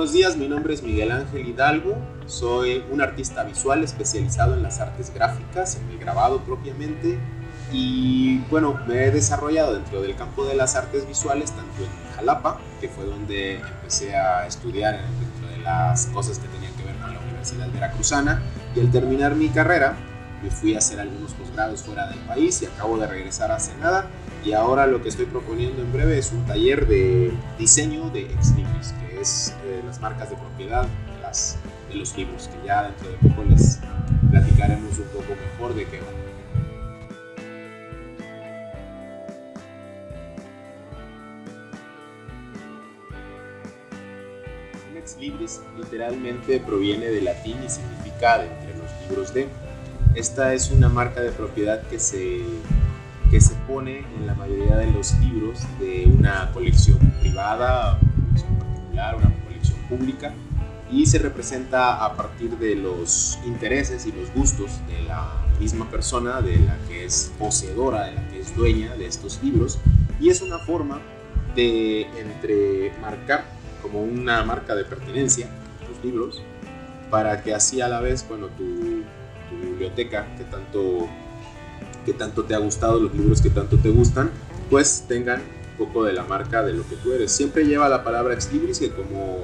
Buenos días, mi nombre es Miguel Ángel Hidalgo, soy un artista visual especializado en las artes gráficas, en el grabado propiamente, y bueno, me he desarrollado dentro del campo de las artes visuales, tanto en Jalapa, que fue donde empecé a estudiar dentro de las cosas que tenían que ver con la Universidad Veracruzana, y al terminar mi carrera, me fui a hacer algunos posgrados fuera del país y acabo de regresar hace nada y ahora lo que estoy proponiendo en breve es un taller de diseño de ex es eh, las marcas de propiedad de, las, de los libros, que ya dentro de poco les platicaremos un poco mejor de qué va. Libris literalmente proviene del latín y significa de entre los libros de. Esta es una marca de propiedad que se que se pone en la mayoría de los libros de una colección privada, una colección pública y se representa a partir de los intereses y los gustos de la misma persona, de la que es poseedora, de la que es dueña de estos libros y es una forma de entre marcar como una marca de pertenencia los libros para que así a la vez cuando tu, tu biblioteca que tanto que tanto te ha gustado, los libros que tanto te gustan, pues tengan poco de la marca de lo que tú eres. Siempre lleva la palabra ex libris, que como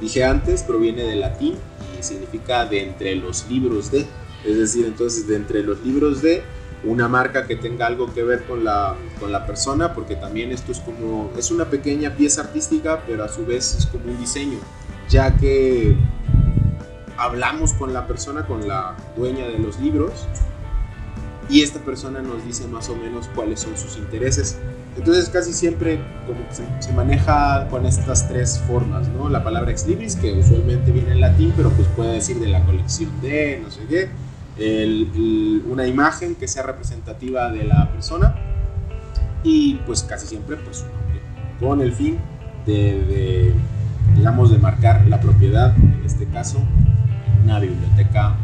dije antes, proviene del latín y significa de entre los libros de. Es decir, entonces de entre los libros de una marca que tenga algo que ver con la, con la persona, porque también esto es como, es una pequeña pieza artística, pero a su vez es como un diseño, ya que hablamos con la persona, con la dueña de los libros, y esta persona nos dice más o menos cuáles son sus intereses. Entonces casi siempre como se, maneja con estas tres formas, ¿no? La palabra ex libris, que usualmente viene en latín, pero pues puede decir de la colección de, no sé qué, una imagen que sea representativa de la persona y pues casi siempre pues con el fin de, de, digamos, de marcar la propiedad, en este caso, una biblioteca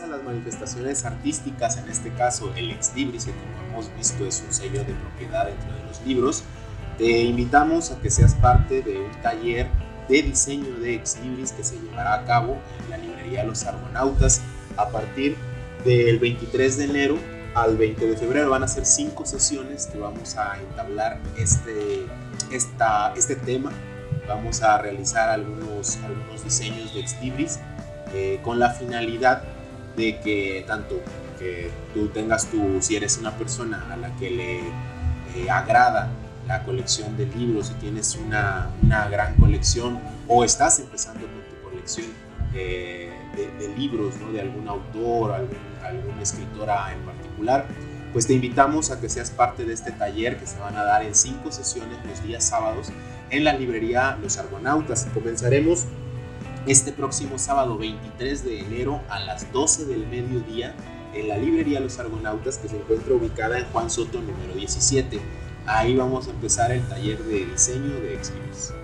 a las manifestaciones artísticas, en este caso el ex libris, que como hemos visto es un sello de propiedad dentro de los libros, te invitamos a que seas parte de un taller de diseño de ex libris que se llevará a cabo en la librería Los Argonautas a partir del 23 de enero al 20 de febrero. Van a ser cinco sesiones que vamos a entablar este, esta, este tema. Vamos a realizar algunos, algunos diseños de ex libris eh, con la finalidad de que tanto que tú tengas tú, si eres una persona a la que le eh, agrada la colección de libros, si tienes una, una, gran colección o estás empezando con tu colección eh, de, libros, ¿no? de algún autor, algún, alguna escritora en particular, pues te invitamos a que seas parte de este taller que se van a dar en cinco sesiones los días sábados en la librería Los Argonautas. Comenzaremos este próximo sábado 23 de enero a las 12 del mediodía en la librería Los Argonautas que se encuentra ubicada en Juan Soto número 17. Ahí vamos a empezar el taller de diseño de Xvideos.